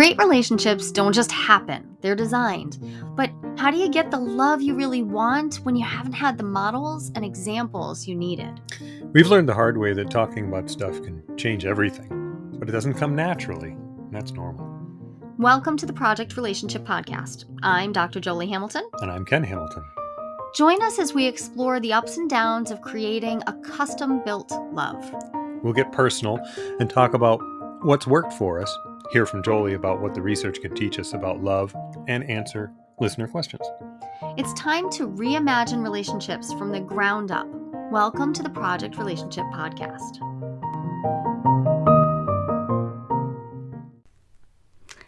Great relationships don't just happen, they're designed. But how do you get the love you really want when you haven't had the models and examples you needed? We've learned the hard way that talking about stuff can change everything, but it doesn't come naturally. And that's normal. Welcome to the Project Relationship Podcast. I'm Dr. Jolie Hamilton. And I'm Ken Hamilton. Join us as we explore the ups and downs of creating a custom built love. We'll get personal and talk about what's worked for us hear from Jolie about what the research can teach us about love, and answer listener questions. It's time to reimagine relationships from the ground up. Welcome to the Project Relationship Podcast.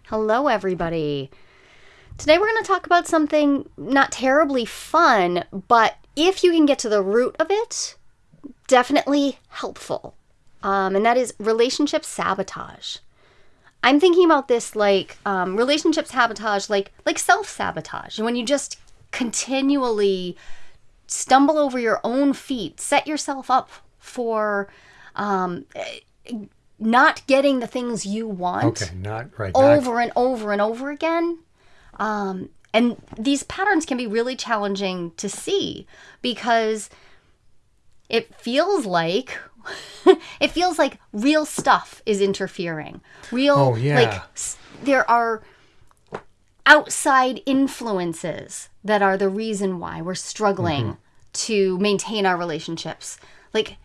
Hello, everybody. Today we're going to talk about something not terribly fun, but if you can get to the root of it, definitely helpful. Um, and that is relationship sabotage. I'm thinking about this like um, relationship sabotage, like like self sabotage. When you just continually stumble over your own feet, set yourself up for um, not getting the things you want. Okay, not right. Over not... and over and over again. Um, and these patterns can be really challenging to see because it feels like it feels like real stuff is interfering. Real, oh, yeah. like there are outside influences that are the reason why we're struggling mm-hmm. to maintain our relationships. Like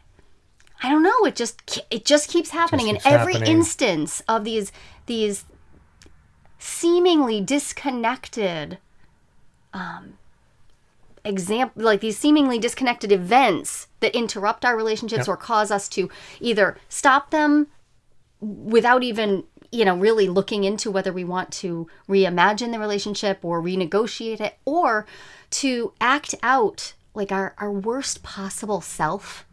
I don't know, it just it just keeps happening just keeps in every happening. instance of these these seemingly disconnected um, example like these seemingly disconnected events that interrupt our relationships yep. or cause us to either stop them without even you know really looking into whether we want to reimagine the relationship or renegotiate it or to act out like our, our worst possible self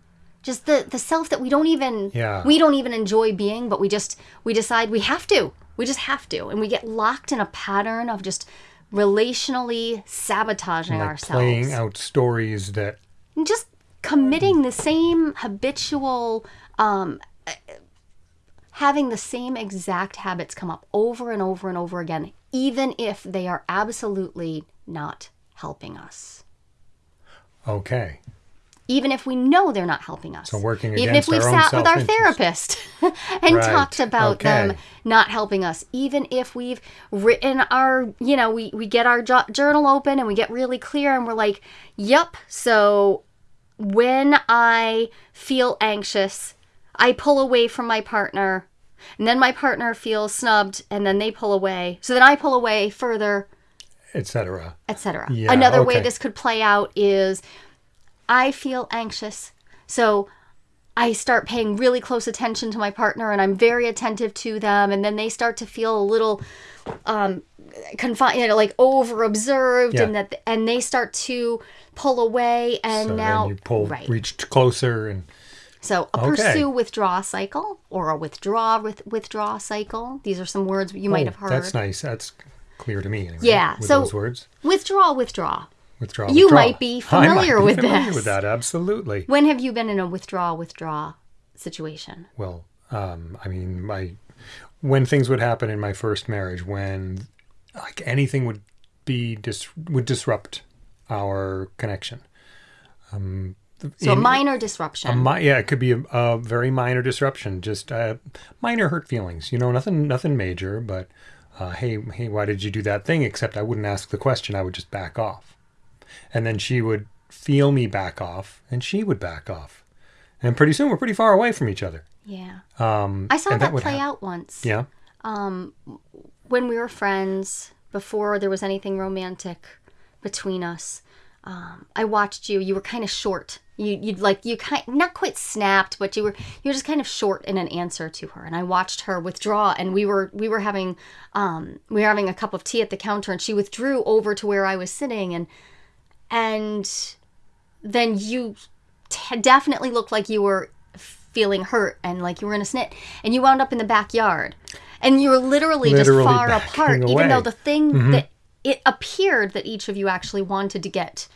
just the the self that we don't even yeah. we don't even enjoy being but we just we decide we have to we just have to and we get locked in a pattern of just relationally sabotaging like ourselves. Playing out stories that. Just committing the same habitual. Um, having the same exact habits come up over and over and over again, even if they are absolutely not helping us. Okay even if we know they're not helping us. So working even if we've sat with our therapist and right. talked about okay. them not helping us, even if we've written our, you know, we we get our journal open and we get really clear and we're like, "Yep, so when I feel anxious, I pull away from my partner." And then my partner feels snubbed and then they pull away. So then I pull away further etc. etc. Yeah, Another okay. way this could play out is I feel anxious. So I start paying really close attention to my partner and I'm very attentive to them. And then they start to feel a little um, confined, you know, like over observed, yeah. and that, and they start to pull away. And so now you pull, right. reached closer and. So a okay. pursue withdraw cycle or a withdraw with withdraw cycle. These are some words you oh, might have heard. That's nice. That's clear to me. Anyway, yeah. so those words. Withdraw, withdraw. Withdraw. You withdraw. might be familiar might with be familiar this. with that, absolutely. When have you been in a withdraw withdraw situation? Well, um, I mean, my when things would happen in my first marriage, when like anything would be dis- would disrupt our connection. Um, so in, a minor disruption. A yeah, it could be a, a very minor disruption, just uh, minor hurt feelings. You know, nothing, nothing major. But uh, hey, hey, why did you do that thing? Except I wouldn't ask the question. I would just back off and then she would feel me back off and she would back off. And pretty soon we're pretty far away from each other. Yeah. Um, i saw that, that play out once. Yeah. Um, when we were friends before there was anything romantic between us um, i watched you. You were kind of short. You you'd like you kind not quite snapped but you were you were just kind of short in an answer to her. And i watched her withdraw and we were we were having um we were having a cup of tea at the counter and she withdrew over to where i was sitting and and then you t- definitely looked like you were feeling hurt and like you were in a snit and you wound up in the backyard and you were literally, literally just far apart away. even though the thing mm-hmm. that it appeared that each of you actually wanted to get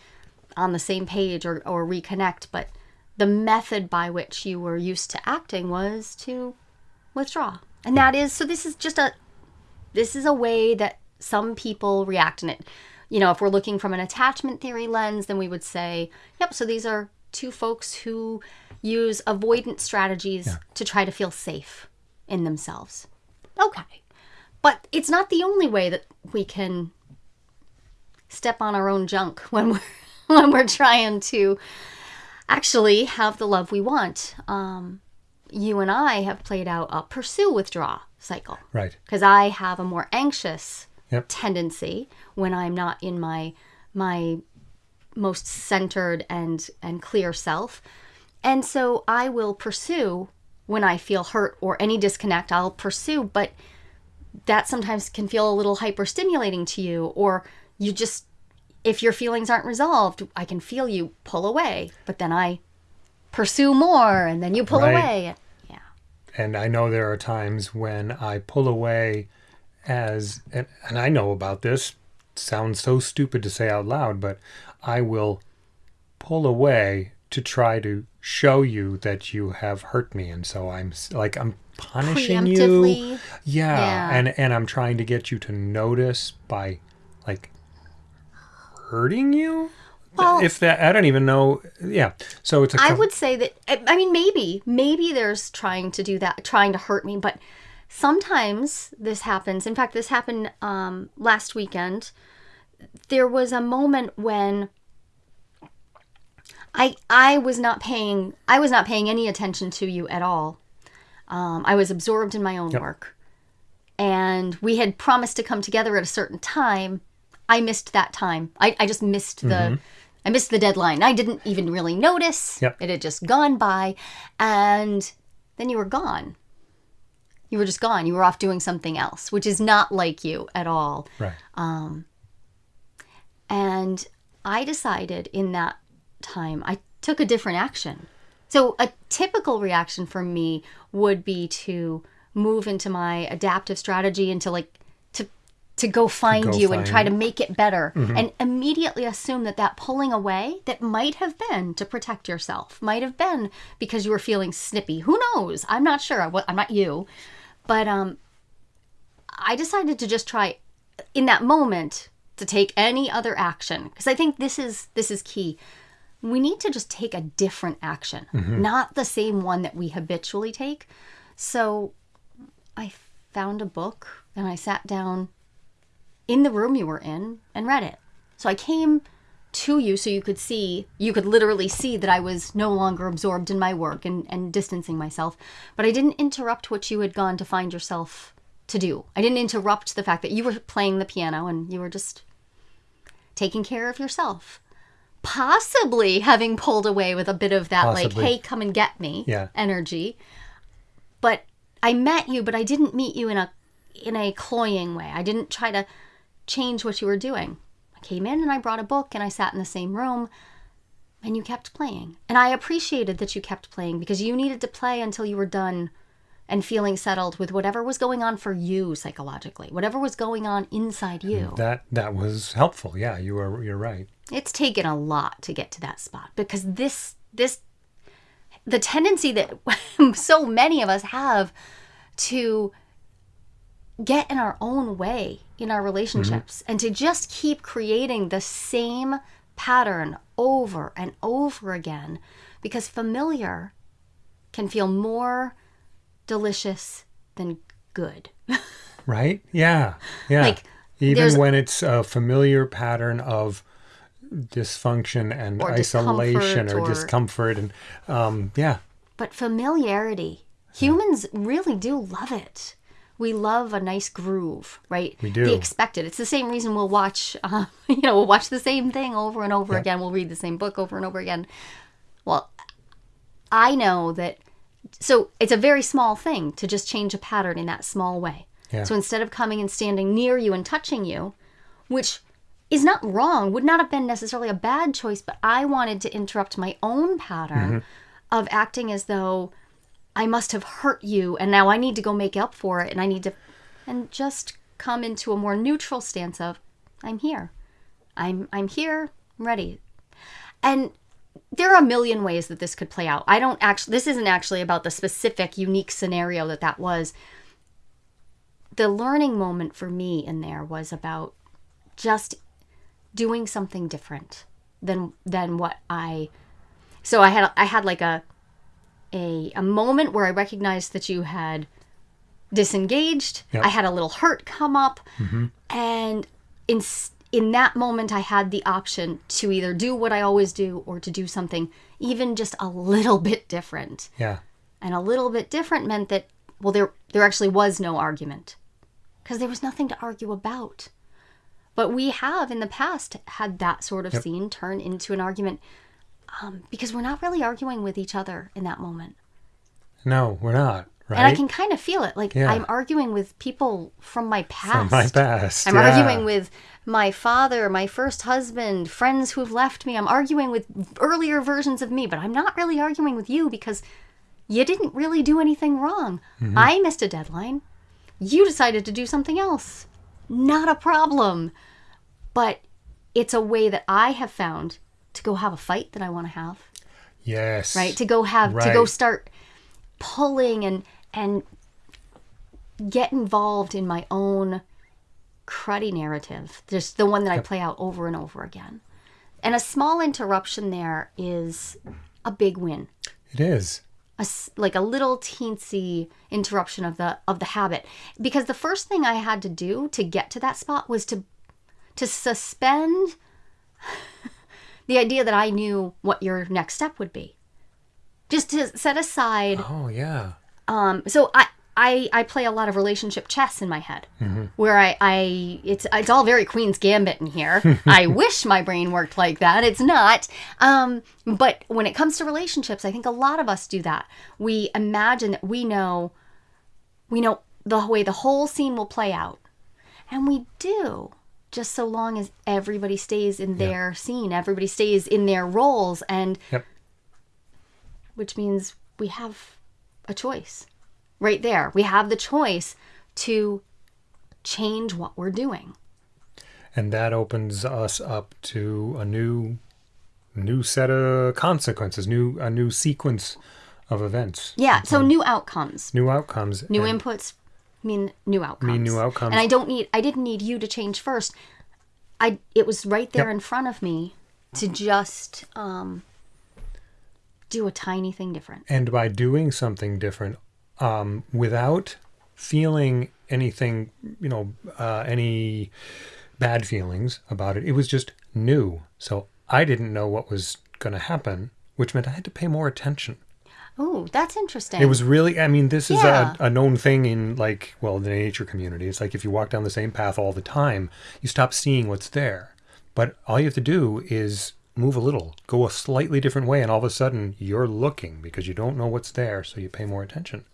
on the same page or, or reconnect but the method by which you were used to acting was to withdraw and that is so this is just a this is a way that some people react in it. You know, if we're looking from an attachment theory lens, then we would say, yep, so these are two folks who use avoidance strategies to try to feel safe in themselves. Okay. But it's not the only way that we can step on our own junk when we're when we're trying to actually have the love we want. Um, you and I have played out a pursue withdraw cycle Right. because I have a more anxious Yep. tendency when I'm not in my my most centered and and clear self. And so I will pursue when I feel hurt or any disconnect, I'll pursue, but that sometimes can feel a little hyperstimulating to you or you just if your feelings aren't resolved, I can feel you pull away, but then I pursue more and then you pull Right. away. Yeah. And I know there are times when I pull away as, and, and I know about this, sounds so stupid to say out loud, but I will pull away to try to show you that you have hurt me. And so I'm like, I'm punishing you. Yeah. Yeah. And, and I'm trying to get you to notice by like hurting you. Well- if that, I don't even know. Yeah. So it's a, I would say that I I mean maybe maybe there's trying to do that trying to hurt me but sometimes this happens. In fact this happened um, last weekend. There was a moment when I I was not paying I was not paying any attention to you at all. Um, I was absorbed in my own work. And we had promised to come together at a certain time. I missed that time. I, I just missed the I missed the deadline. I didn't even really notice. Yep. it had just gone by. And then you were gone you were just gone. You were off doing something else which is not like you at all. Right. Um, and I decided in that time, I took a different action. So, a typical reaction for me would be to move into my adaptive strategy and to like, to, to go find Go you and try to make it better mm-hmm. and immediately assume that that pulling away that might have been to protect yourself might have been because you were feeling snippy. Who knows? I'm not sure. I'm not you but um I decided to just try in that moment to take any other action because I think this is this is key. We need to just take a different action, not the same one that we habitually take. So I found a book and I sat down in the room you were in and read it. So I came to you so you could see, you could literally see that I was no longer absorbed in my work and, and distancing myself. But I didn't interrupt what you had gone to find yourself to do. I didn't interrupt the fact that you were playing the piano and you were just taking care of yourself. Possibly having pulled away with a bit of that, like, hey, come and get me Yeah. energy. But I met you, but I didn't meet you in a in a cloying way. I didn't try to change what you were doing. I came in and I brought a book and I sat in the same room and you kept playing. And I appreciated that you kept playing because you needed to play until you were done and feeling settled with whatever was going on for you psychologically, whatever was going on inside you. Mm, that that was helpful. Yeah, you are you're right. It's taken a lot to get to that spot because this this the tendency that so many of us have to get in our own way in our relationships and to just keep creating the same pattern over and over again because familiar can feel more delicious than good. Right? Yeah. Yeah. Like, even when it's a familiar pattern of dysfunction and Or isolation discomfort or, or- discomfort and um yeah. But familiarity, humans really do love it. We love a nice groove, right? We do. The expected. It's the same reason we'll watch, uh, you know, we'll watch the same thing over and over again. We'll read the same book over and over again. Well, I know that. So it's a very small thing to just change a pattern in that small way. Yeah. So instead of coming and standing near you and touching you, which is not wrong, would not have been necessarily a bad choice, but I wanted to interrupt my own pattern of acting as though I must have hurt you and now I need to go make up for it and I need to and just come into a more neutral stance of I'm here. I'm I'm here, I'm ready. And there are a million ways that this could play out. I don't actually this isn't actually about the specific unique scenario that that was. the learning moment for me in there was about just doing something different than than what I so I had I had like a a a moment where I recognized that you had disengaged. Yep. I had a little hurt come up mm-hmm. and in in that moment I had the option to either do what I always do or to do something even just a little bit different. Yeah. And a little bit different meant that well there there actually was no argument because there was nothing to argue about. But we have in the past had that sort of scene turn into an argument um, because we're not really arguing with each other in that moment. No, we're not. Right. And I can kind of feel it. Like Yeah. I'm arguing with people from my past. From my past. I'm yeah. arguing with my father, my first husband, friends who've left me. I'm arguing with earlier versions of me, but I'm not really arguing with you because you didn't really do anything wrong. Mm-hmm. I missed a deadline. You decided to do something else. Not a problem. But it's a way that I have found to go have a fight that I want to have. Yes. right? To go have to go start pulling and and get involved in my own cruddy narrative just the one that i play out over and over again. And a small interruption there is a big win. It is. a like a little teensy interruption of the of the habit. Because the first thing i had to do to get to that spot was to to suspend the idea that i knew what your next step would be. Just to set aside Oh yeah. um so i I, I play a lot of relationship chess in my head where I, I it's it's all very queen's gambit in here. I wish my brain worked like that. It's not. Um, but when it comes to relationships i think a lot of us do that. We imagine that we know we know the way the whole scene will play out. And we do just so long as everybody stays in their scene everybody stays in their roles and Yep. which means we have a choice right there. We have the choice to change what we're doing. And that opens us up to a new new set of consequences, new a new sequence of events. Yeah, so um, new outcomes. New outcomes. New inputs mean new outcomes. new outcomes. And I don't need I didn't need you to change first. I it was right there Yep. in front of me to just um do a tiny thing different. and by doing something different um, without feeling anything you know uh, any bad feelings about it it was just new so i didn't know what was going to happen which meant i had to pay more attention Oh, that's interesting. it was really i mean this is Yeah. a, a known thing in like well the nature community. It's like if you walk down the same path all the time you stop seeing what's there. But all you have to do is move a little go a slightly different way and all of a sudden you're looking because you don't know what's there so you pay more attention.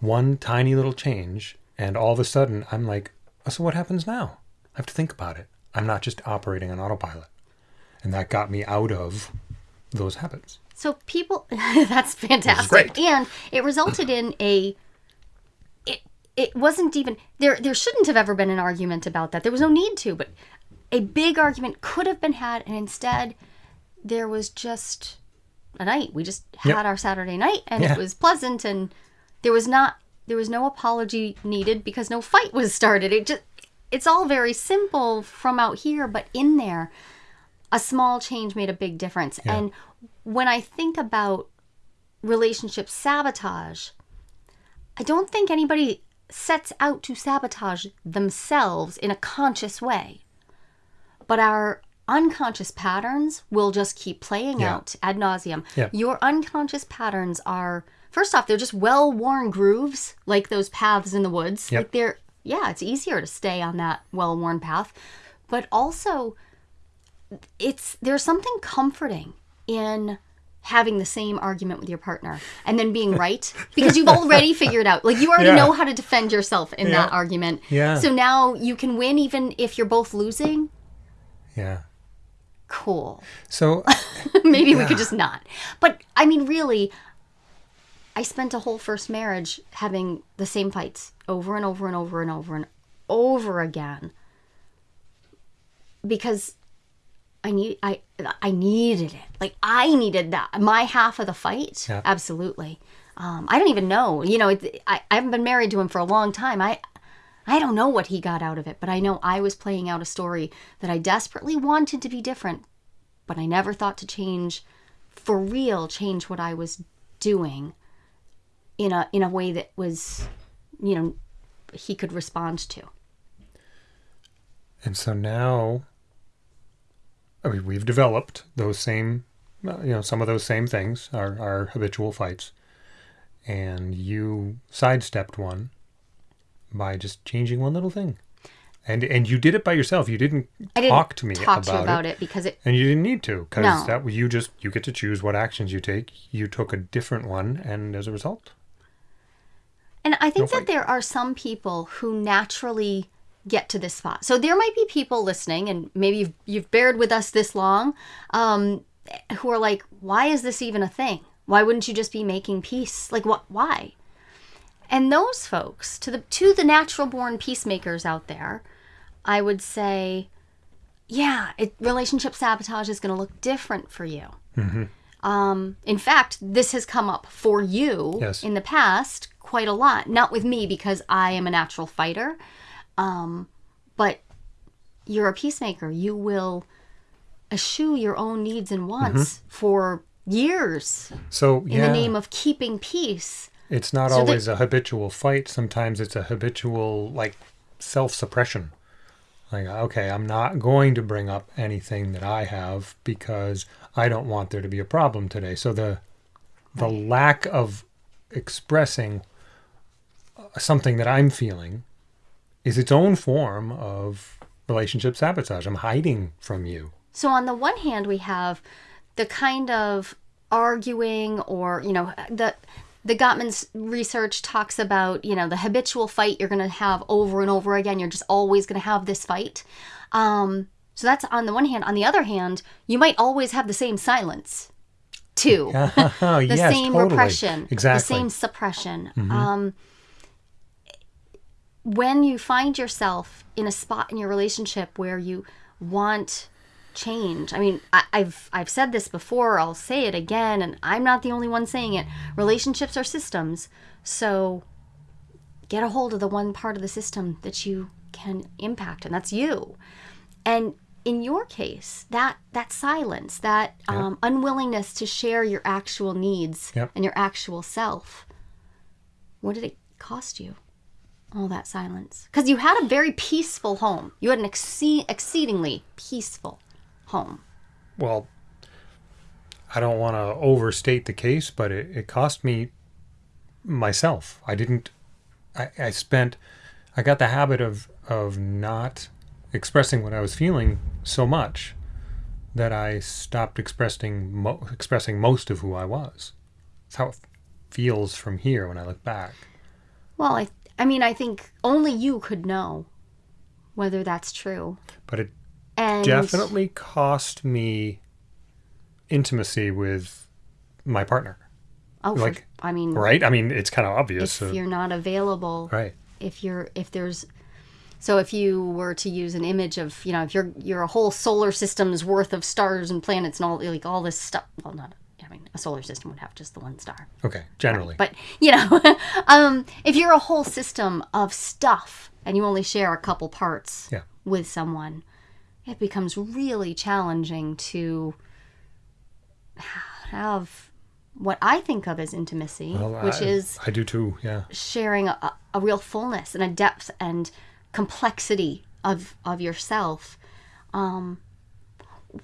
One tiny little change and all of a sudden i'm like oh, so what happens now? I have to think about it. I'm not just operating on autopilot. And that got me out of those habits So people, that's fantastic, and it resulted in a. It it wasn't even there. There shouldn't have ever been an argument about that. There was no need to, but a big argument could have been had, and instead, there was just a night. We just had Yep. our Saturday night, and Yeah. it was pleasant, and there was not there was no apology needed because no fight was started. It just it's all very simple from out here, but in there, a small change made a big difference. And when I think about relationship sabotage, I don't think anybody sets out to sabotage themselves in a conscious way. But our unconscious patterns will just keep playing Yeah. out ad nauseum. Yeah. Your unconscious patterns are, first off, they're just well worn grooves, like those paths in the woods. Yep. Like they're, yeah, it's easier to stay on that well worn path. But also, it's there's something comforting in having the same argument with your partner and then being right? Because you've already figured out like you already Yeah. know how to defend yourself in that argument. Yeah. so now you can win even if you're both losing? Yeah. Cool. So maybe we could just not. But i mean really i spent a whole first marriage having the same fights over and over and over and over and over again. Because I need I I needed it. Like I needed that. My half of the fight. Yeah. Absolutely. Um, I don't even know. You know, it, I, I haven't been married to him for a long time. I I don't know what he got out of it, but I know I was playing out a story that I desperately wanted to be different, but I never thought to change for real, change what I was doing in a in a way that was, you know, he could respond to. And so now, I mean, we've developed those same, uh, you know, some of those same things, our, our habitual fights. And you sidestepped one by just changing one little thing. And and you did it by yourself. You didn't, I didn't talk to me talk about, to you about it. it because it And you didn't need to, because No. that you just you get to choose what actions you take. You took a different one, and as a result, And I think No that fight. there are some people who naturally get to this spot. So there might be people listening, and maybe you've, you've bared with us this long, um, who are like, why is this even a thing? Why wouldn't you just be making peace? Like, what? Why? And those folks, to the to the natural born peacemakers out there, I would say, yeah, it, relationship sabotage is going to look different for you. Um, in fact, this has come up for you Yes. in the past quite a lot. Not with me because I am a natural fighter, um, but you're a peacemaker. You will eschew your own needs and wants for years so in yeah, the name of keeping peace. it's not So always a habitual fight. Sometimes it's a habitual like self-suppression. Like, okay, I'm not going to bring up anything that I have because I don't want there to be a problem today. So the the lack of expressing uh, something that I'm feeling is its own form of relationship sabotage. I'm hiding from you. So on the one hand, we have the kind of arguing, or you know, the the Gottman's research talks about you know the habitual fight you're going to have over and over again. You're just always going to have this fight. Um, so that's on the one hand. On the other hand, you might always have the same silence, too. the the same repression, Exactly. the same suppression. Um, when you find yourself in a spot in your relationship where you want change, I mean, I, I've I've said this before. I'll say it again, and I'm not the only one saying it. Relationships are systems, so get a hold of the one part of the system that you can impact, and that's you. And in your case, that that silence, that um, unwillingness to share your actual needs Yep. and your actual self, what did it cost you? All that silence, because you had a very peaceful home. You had an exceed, exceedingly peaceful home. well, I don't want to overstate the case, but it, it cost me myself. I didn't. I, I spent. I got the habit of of not expressing what I was feeling so much that I stopped expressing mo- expressing most of who I was. That's how it feels from here when I look back. Well, I I mean, I think only you could know whether that's true. But it And definitely cost me intimacy with my partner. oh, for- like, I mean, Right? I mean, it's kind of obvious. if so- you're not available, right. if you're if there's so if you were to use an image of you know if you're you're a whole solar system's worth of stars and planets and all like all this stuff well not i mean a solar system would have just the one star Okay. Generally. but you know um if you're a whole system of stuff and you only share a couple parts Yeah. with someone it becomes really challenging to have what i think of as intimacy Well, which I, is I do too. Yeah. sharing a, a real fullness and a depth and complexity of of yourself um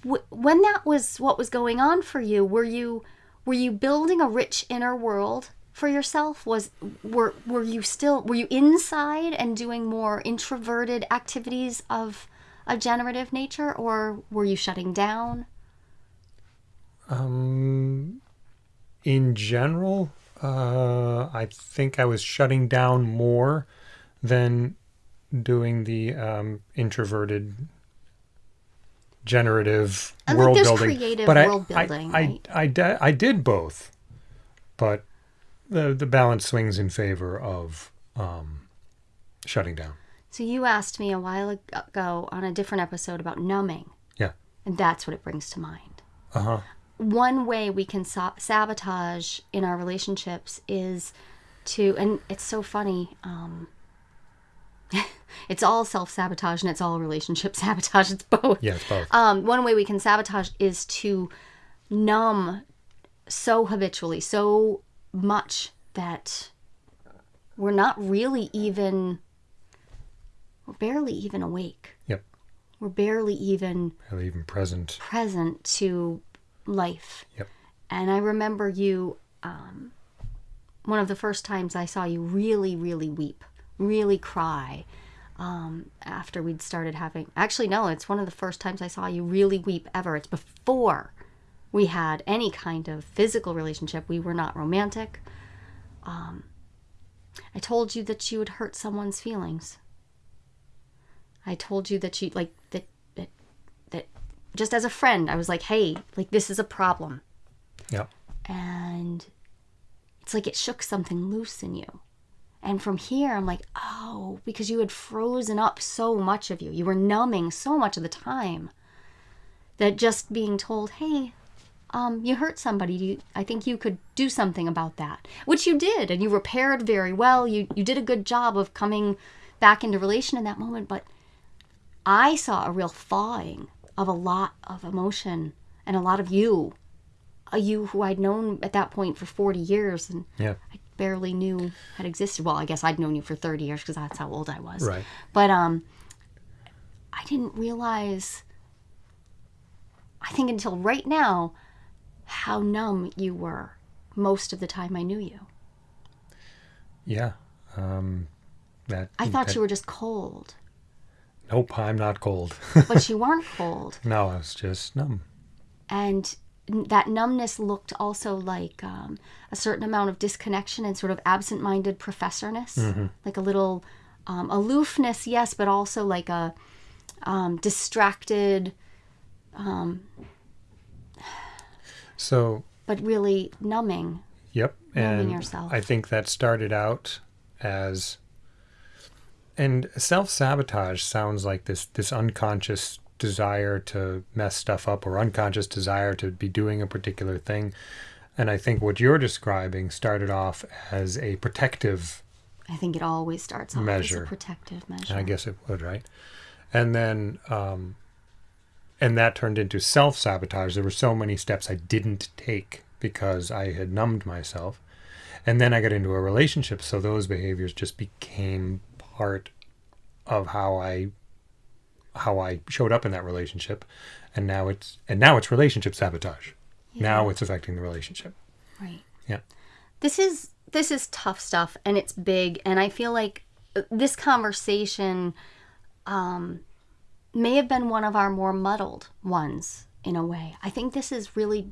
when that was what was going on for you were you were you building a rich inner world for yourself? Was were were you still were you inside and doing more introverted activities of a generative nature or were you shutting down? Um, in general, uh, I think I was shutting down more than doing the um, introverted generative I world building. creative but I- world I, building, I, right? I, I did both, but the the balance swings in favor of um, shutting down. so you asked me a while ago on a different episode about numbing Yeah. And that's what it brings to mind. Uh huh. One way we can sa- sabotage in our relationships is to, and it's so funny. Um, It's all self sabotage and it's all relationship sabotage. It's both. Yeah, it's both. Um, one way we can sabotage is to numb so habitually, so much that we're not really even, we're barely even awake. yep. We're barely even Barely even present. present to life. Yep. And I remember you, um, one of the first times I saw you really, really weep, really cry um, after we'd started having. Actually, no, it's one of the first times I saw you really weep ever. It's before we had any kind of physical relationship. We were not romantic. Um, I told you that you would hurt someone's feelings. I told you that you like that that that just as a friend, I was like, "Hey, like this is a problem." Yeah. and it's like it shook something loose in you. And from here, I'm like, oh, because you had frozen up so much of you. You were numbing so much of the time that just being told, hey, um, you hurt somebody. You, I think you could do something about that, which you did, and you repaired very well. You you did a good job of coming back into relation in that moment. But I saw a real thawing of a lot of emotion and a lot of you a you who I'd known at that point for 40 years and Yeah. I barely knew had existed. Well, I guess I'd known you for 30 years because that's how old I was. Right. But um, I didn't realize, I think until right now, how numb you were most of the time I knew you. Yeah. Um, that. I thought that- you were just cold, Nope, I'm not cold. but you weren't cold. no, I was just numb. and that numbness looked also like um, a certain amount of disconnection and sort of absent-minded professorness like a little um, aloofness yes but also like a um, distracted So but really numbing Yep. Numbing And yourself. I think that started out as and self sabotage sounds like this this unconscious desire to mess stuff up or unconscious desire to be doing a particular thing. And I think what you're describing started off as a protective i think it always starts off Measure. as a protective measure I guess it would, right? And then, um, and that turned into self sabotage. There were so many steps I didn't take because I had numbed myself. And then I got into a relationship, so those behaviors just became part of how I how I showed up in that relationship. And now it's and now it's relationship sabotage. Now it's affecting the relationship. right Yeah. this is this is tough stuff and it's big and i feel like uh, this conversation um, may have been one of our more muddled ones in a way i think this is really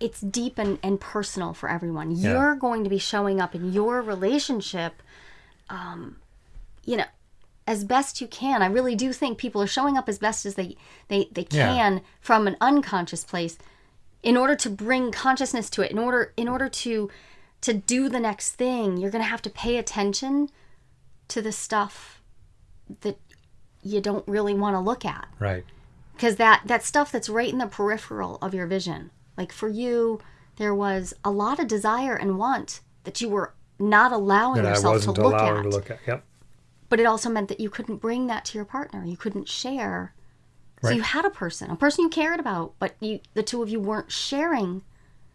it's deep and, and personal for everyone Yeah. you're going to be showing up in your relationship um, you know as best you can i really do think people are showing up as best as they they, they Yeah. can from an unconscious place in order to bring consciousness to it in order in order to to do the next thing you're going to have to pay attention to the stuff that you don't really want to look at Right. because that that stuff that's right in the peripheral of your vision like for you there was a lot of desire and want that you were not allowing That yourself to look allowing at to look at. Yep. But it also meant that you couldn't bring that to your partner. You couldn't share. So you had a person a person you cared about but you the two of you weren't sharing.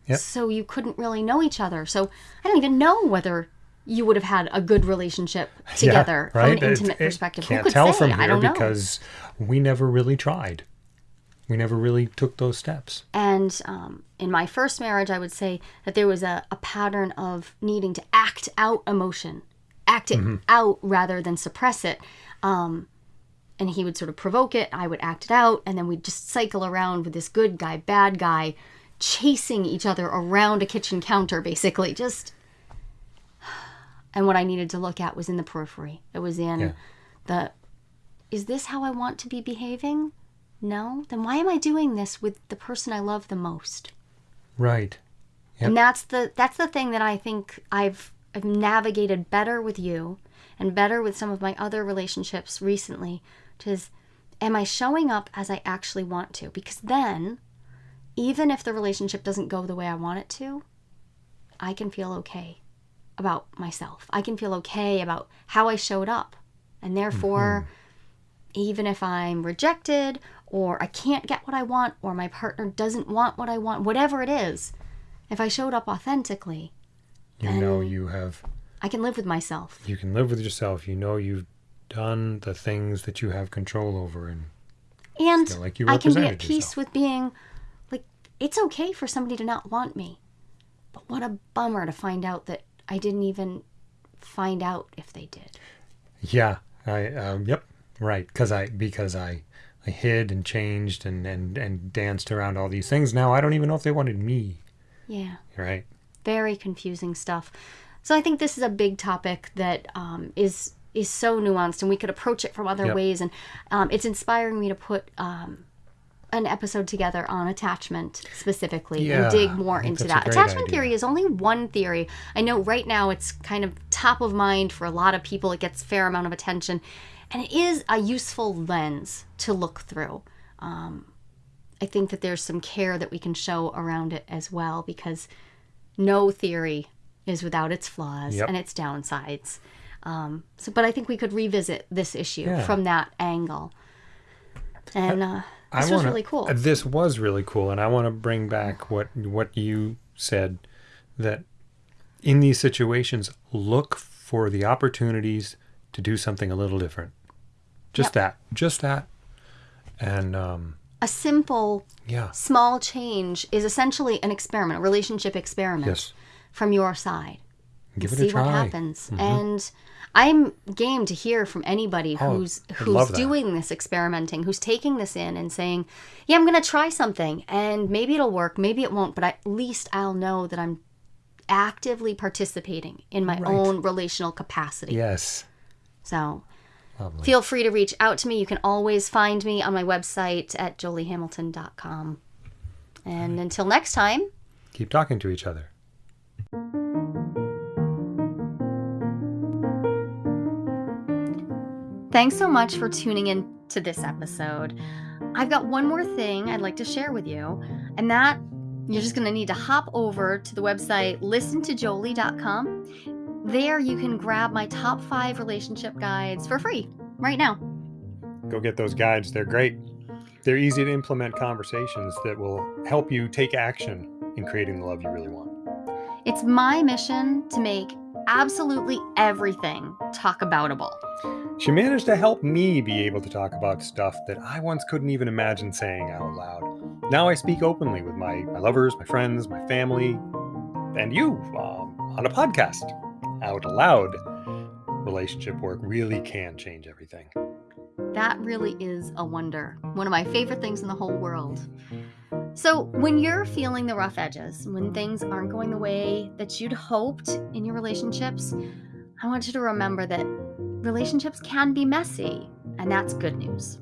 Yep. so you couldn't really know each other. So i don't even know whether you would have had a good relationship together yeah, from an intimate it perspective. Can't who could tell say? From i here don't know. because we never really tried. We never really took those steps. And um, in my first marriage, I would say that there was a, a pattern of needing to act out emotion, act it out rather than suppress it. Um, and he would sort of provoke it, I would act it out, and then we'd just cycle around with this good guy, bad guy, chasing each other around a kitchen counter, basically. Just. And what I needed to look at was in the periphery. It was in Yeah. the. Is this how I want to be behaving? No? Then why am I doing this with the person I love the most? Right. Yep. And that's the that's the thing that I think I've I've navigated better with you and better with some of my other relationships recently, which is am I showing up as I actually want to? Because then even if the relationship doesn't go the way I want it to, I can feel okay about myself. I can feel okay about how I showed up. And therefore, mm-hmm. even if I'm rejected or I can't get what I want or my partner doesn't want what I want, whatever it is, if I showed up authentically, You know you have I can live with myself. you can live with yourself. You know you've done the things that you have control over and And like you I can be at peace yourself. with being like, it's okay for somebody to not want me. But what a bummer to find out that I didn't even find out if they did. Yeah, I um, yep, right. Because I because I I hid and changed and and and danced around all these things. Now I don't even know if they wanted me. Yeah. Right. Very confusing stuff. So I think this is a big topic that um, is is so nuanced, and we could approach it from other Yep. ways. And um, it's inspiring me to put um, an episode together on attachment specifically Yeah, and dig more into that. Attachment idea. theory is only one theory. I know right now it's kind of top of mind for a lot of people. It gets fair amount of attention, and it is a useful lens to look through. Um, I think that there's some care that we can show around it as well because no theory is without its flaws Yep. and its downsides. Um, so, but I think we could revisit this issue Yeah. from that angle. And uh, this was wanna- really cool. uh, This was really cool, and I want to bring back what what you said that in these situations, look for the opportunities to do something a little different. Just Yep. that, just that, and um, A simple, yeah, small change is essentially an experiment, a relationship experiment yes, from your side. give it see a try. Mm-hmm. what happens. And I'm game to hear from anybody Oh, who's who's doing this experimenting, who's taking this in and saying, "Yeah, I'm going to try something and maybe it'll work, maybe it won't, but at least I'll know that I'm actively participating in my Right. own relational capacity." Yes, So, lovely. feel free to reach out to me. You can always find me on my website at joliehamilton.com. And until next time, Keep talking to each other. Thanks so much for tuning in to this episode. I've got one more thing I'd like to share with you, and that you're just going to need to hop over to the website listentojolie.com. There you can grab my top five relationship guides for free right now. Go get those guides. They're great. They're easy to implement conversations that will help you take action in creating the love you really want. It's my mission to make absolutely everything talk aboutable. She managed to help me be able to talk about stuff that I once couldn't even imagine saying out loud. Now I speak openly with my, my lovers, my friends, my family, and you um, on a podcast out loud. Relationship work really can change everything. That really is a wonder. One of my favorite things in the whole world. So, when you're feeling the rough edges, when things aren't going the way that you'd hoped in your relationships, I want you to remember that relationships can be messy, and that's good news.